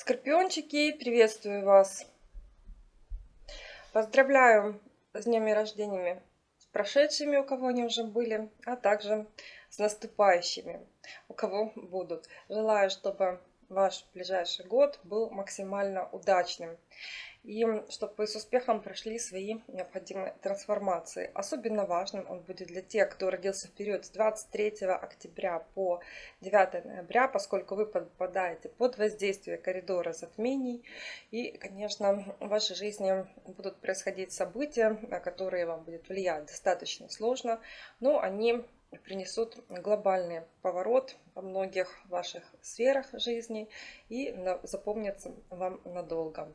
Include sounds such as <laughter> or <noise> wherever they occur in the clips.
Скорпиончики, приветствую вас! Поздравляю с днями рождениями, с прошедшими, у кого они уже были, а также с наступающими, у кого будут. Желаю, чтобы ваш ближайший год был максимально удачным и чтобы вы с успехом прошли свои необходимые трансформации. Особенно важным он будет для тех, кто родился в период с 23 октября по 9 ноября, поскольку вы попадаете под воздействие коридора затмений. И, конечно, в вашей жизни будут происходить события, которые вам будет влиять достаточно сложно, но они принесут глобальный поворот во многих ваших сферах жизни и запомнятся вам надолго.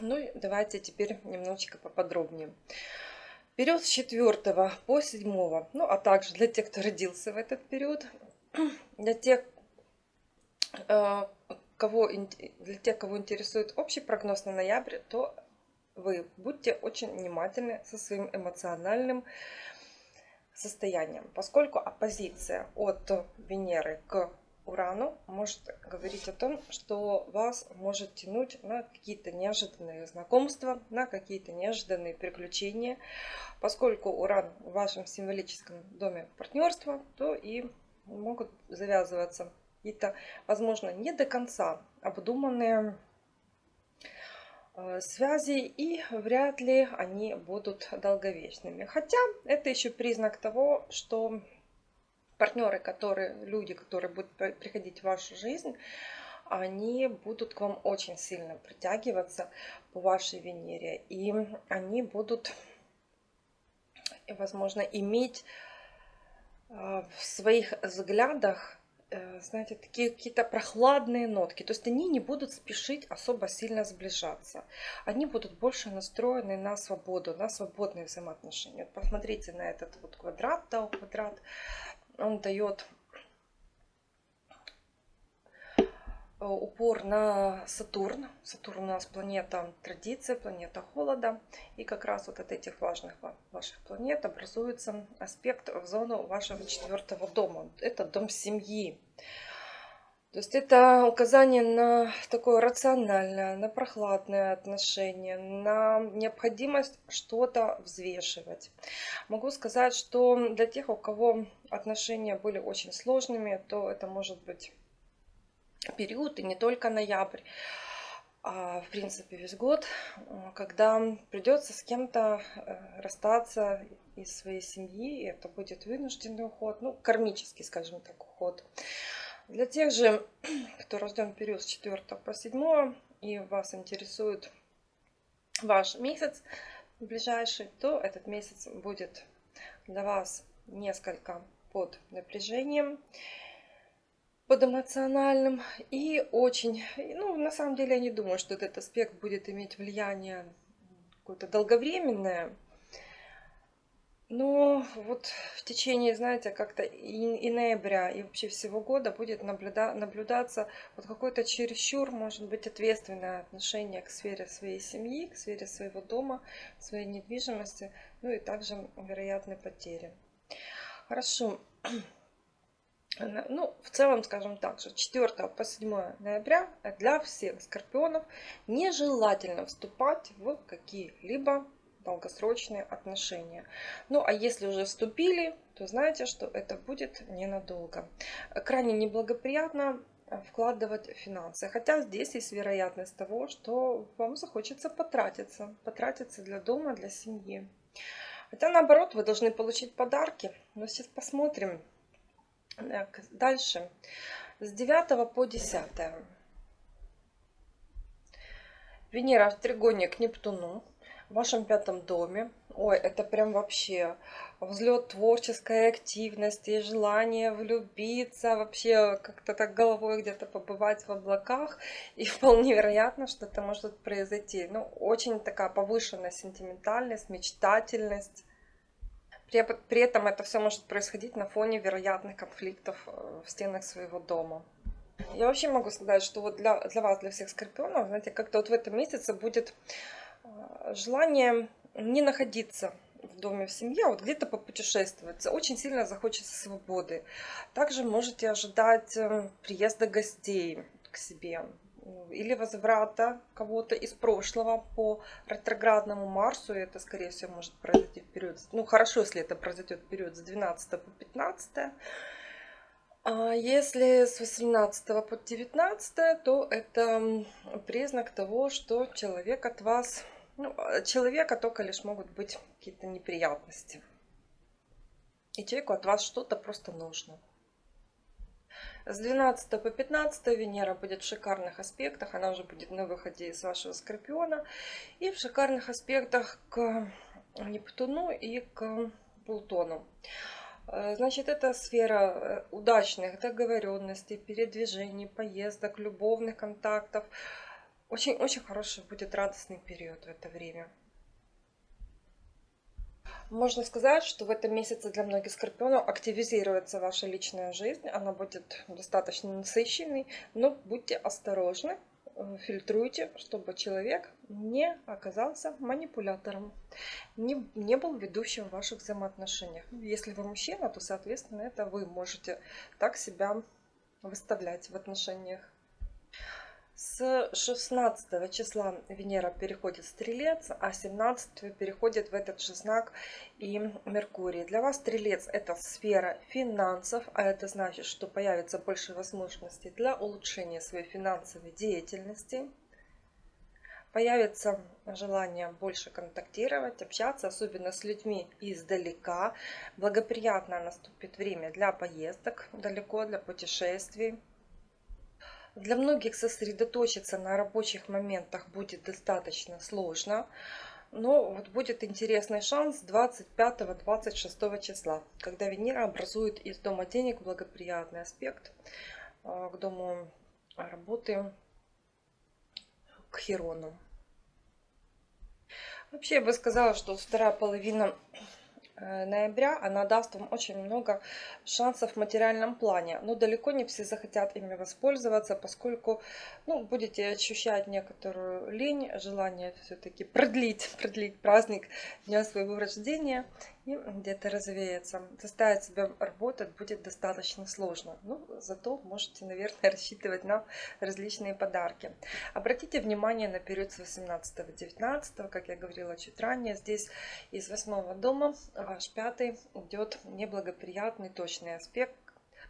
Ну давайте теперь немножечко поподробнее. Период с 4 по 7, ну а также для тех, кто родился в этот период, <clears throat> для тех, э, кого, для тех, кого интересует общий прогноз на ноябрь, то вы будьте очень внимательны со своим эмоциональным состоянием, поскольку оппозиция от Венеры к Урану может говорить о том, что вас может тянуть на какие-то неожиданные знакомства, на какие-то неожиданные приключения. Поскольку Уран в вашем символическом доме партнерства, то и могут завязываться какие-то, возможно, не до конца обдуманные э, связи и вряд ли они будут долговечными. Хотя это еще признак того, что партнеры, которые, люди, которые будут приходить в вашу жизнь, они будут к вам очень сильно притягиваться по вашей Венере. И они будут, возможно, иметь а, в своих взглядах, э, знаете, такие какие-то прохладные нотки. То есть они не будут спешить особо сильно сближаться. Они будут больше настроены на свободу, на свободные взаимоотношения. Вот посмотрите на этот вот квадрат, да, квадрат он дает э, упор на Сатурн. Сатурн у нас планета традиции, планета холода. И как раз вот от этих важных ваших планет образуется аспект в зону вашего четвертого дома. Это дом семьи. То есть это указание на такое рациональное, на прохладное отношение, на необходимость что-то взвешивать. Могу сказать, что для тех, у кого отношения были очень сложными, то это может быть период, и не только ноябрь, а в принципе весь год, когда придется с кем-то э, расстаться из своей семьи, и это будет вынужденный уход, ну, кармический, скажем так, уход. Для тех же, <clears throat> кто рожден в период с 4 по 7 и вас интересует ваш месяц ближайший, то этот месяц будет для вас несколько под напряжением, под эмоциональным и очень, ну, на самом деле я не думаю, что этот аспект будет иметь влияние какое-то долговременное, но вот в течение, знаете, как-то и, и ноября, и вообще всего года будет наблюда, наблюдаться вот какое-то чересчур, может быть, ответственное отношение к сфере своей семьи, к сфере своего дома, своей недвижимости, ну и также вероятные потери. Хорошо. Ну, в целом, скажем так, что 4 по 7 ноября для всех скорпионов нежелательно вступать в какие-либо долгосрочные отношения. Ну а если уже вступили, то знаете, что это будет ненадолго. Крайне неблагоприятно э, вкладывать финансы. Хотя здесь есть вероятность того, что вам захочется потратиться. Потратиться для дома, для семьи. Хотя наоборот, вы должны получить подарки. Но сейчас посмотрим. Дальше. С 9 по 10. Венера в тригоне к Нептуну в вашем пятом доме. Ой, это прям вообще взлет творческой активности, желание влюбиться, вообще как-то так головой где-то побывать в облаках. И <laughs> вполне вероятно, что это может произойти. Ну, очень такая повышенная сентиментальность, мечтательность. При, при этом это все может происходить на фоне вероятных конфликтов э, в стенах своего дома. Я вообще могу сказать, что вот для, для вас, для всех скорпионов, знаете, как-то вот в этом месяце будет желание не находиться в доме, в семье, а вот где-то попутешествовать. Очень сильно захочется свободы. Также можете ожидать э, приезда гостей к себе. или возврата кого-то из прошлого по ретроградному Марсу. Это, скорее всего, может произойти в период, ну хорошо, если это произойдет в период с 12 по 15. А если с 18 по 19, то это признак того, что человек от вас, ну, человека только лишь могут быть какие-то неприятности. И человеку от вас что-то просто нужно. С 12 по 15 Венера будет в шикарных аспектах. Она уже будет на выходе из вашего Скорпиона. И в шикарных аспектах к Нептуну и к Плутону. Э, значит, это сфера э, удачных договоренностей, передвижений, поездок, любовных контактов. Очень-очень хороший будет радостный период в это время. Можно сказать, что в этом месяце для многих скорпионов активизируется ваша личная жизнь. Она будет достаточно насыщенной, но будьте осторожны, э, фильтруйте, чтобы человек не оказался манипулятором, не, не был ведущим в ваших взаимоотношениях. Если вы мужчина, то, соответственно, это вы можете так себя выставлять в отношениях. С 16 числа Венера переходит в Стрелец, а 17 переходит в этот же знак и Меркурий. Для вас Стрелец это сфера финансов, а это значит, что появится больше возможностей для улучшения своей финансовой деятельности. Появится желание больше контактировать, общаться, особенно с людьми издалека. Благоприятно наступит время для поездок далеко, для путешествий. Для многих сосредоточиться на рабочих моментах будет достаточно сложно. Но вот будет интересный шанс 25-26 числа, когда Венера образует из дома денег благоприятный аспект а, к дому работы к Херону. Вообще я бы сказала, что вторая половина ноября она даст вам очень много шансов в материальном плане. Но далеко не все захотят ими воспользоваться, поскольку ну, будете ощущать некоторую лень, желание все-таки продлить, продлить праздник дня своего рождения и где-то развеяться. Заставить себя работать будет достаточно сложно. Ну, зато можете, наверное, <laughs> рассчитывать на различные подарки. Обратите внимание на период с 18-19, как я говорила чуть ранее. Здесь из восьмого дома ваш пятый идет неблагоприятный точный аспект,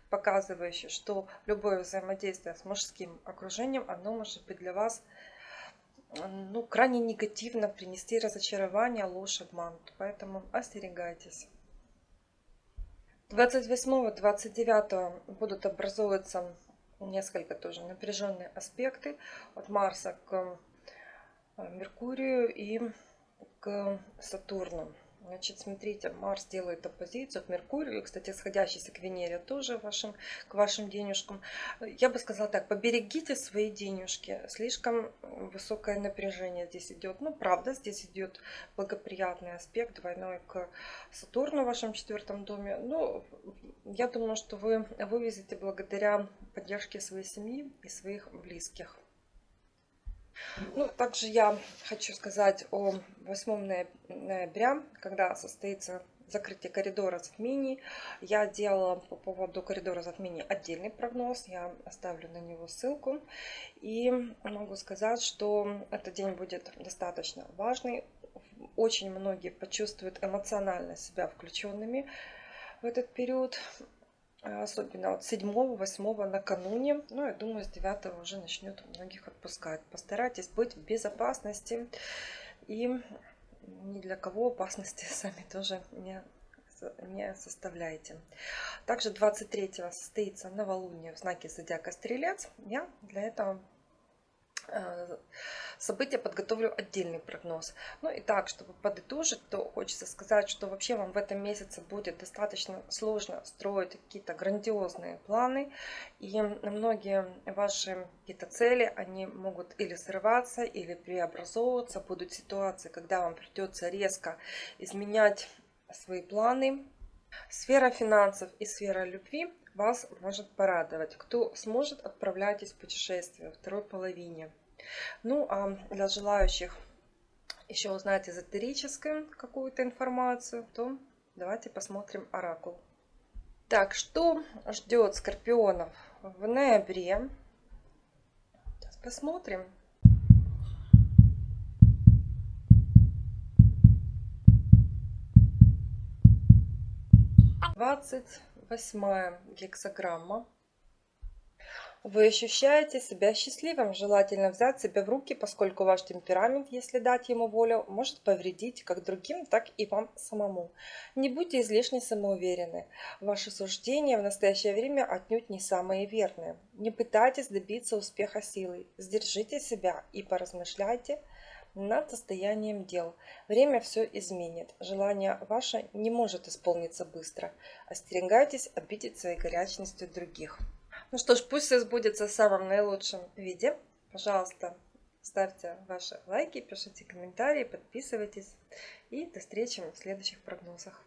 показывающий, что любое взаимодействие с мужским окружением, оно может быть для вас ну, крайне негативно принести разочарование, ложь, обман. Поэтому остерегайтесь. 28-29 будут образовываться несколько тоже напряженные аспекты от Марса к э, Меркурию и к Сатурну. Значит, смотрите, Марс делает оппозицию к Меркурию, кстати, сходящийся к Венере тоже вашим, к вашим денежкам. Я бы сказала так, поберегите свои денежки. Слишком высокое напряжение здесь идет. Ну, правда, здесь идет благоприятный аспект двойной к Сатурну в вашем четвертом доме. Но я думаю, что вы вывезете благодаря поддержке своей семьи и своих близких. Ну, также я хочу сказать о 8 ноября, когда состоится закрытие коридора затмений. Я делала по поводу коридора затмений отдельный прогноз. Я оставлю на него ссылку. И могу сказать, что этот день будет достаточно важный. Очень многие почувствуют эмоционально себя включенными в этот период. А, особенно от 7-8 накануне. Ну, я думаю, с 9 уже начнет многих отпускать. Постарайтесь быть в безопасности и ни для кого опасности <laughs> сами тоже не не составляете. Также 23 состоится новолуние в знаке зодиака Стрелец. Я для этого события подготовлю отдельный прогноз. Ну и так, чтобы подытожить, то хочется сказать, что вообще вам в этом месяце будет достаточно сложно строить какие-то грандиозные планы. И многие ваши какие-то цели, они могут или срываться, или преобразовываться. Будут ситуации, когда вам придется резко изменять свои планы. Сфера финансов и сфера любви вас может порадовать. Кто сможет, отправляйтесь в путешествие во второй половине. Ну, а для желающих еще узнать эзотерическую какую-то информацию, то давайте посмотрим оракул. Так, что ждет скорпионов в ноябре? Сейчас Посмотрим. Двадцать восьмая гексограмма. Вы ощущаете себя счастливым, желательно взять себя в руки, поскольку ваш темперамент, если дать ему волю, может повредить как другим, так и вам самому. Не будьте излишне самоуверены. Ваши суждения в настоящее время отнюдь не самые верные. Не пытайтесь добиться успеха силой. Сдержите себя и поразмышляйте над состоянием дел. Время все изменит. Желание ваше не может исполниться быстро. Остерегайтесь обидеть своей горячностью других. Ну что ж, пусть все сбудется в самом наилучшем виде. Пожалуйста, ставьте ваши лайки, пишите комментарии, подписывайтесь. И до встречи в следующих прогнозах.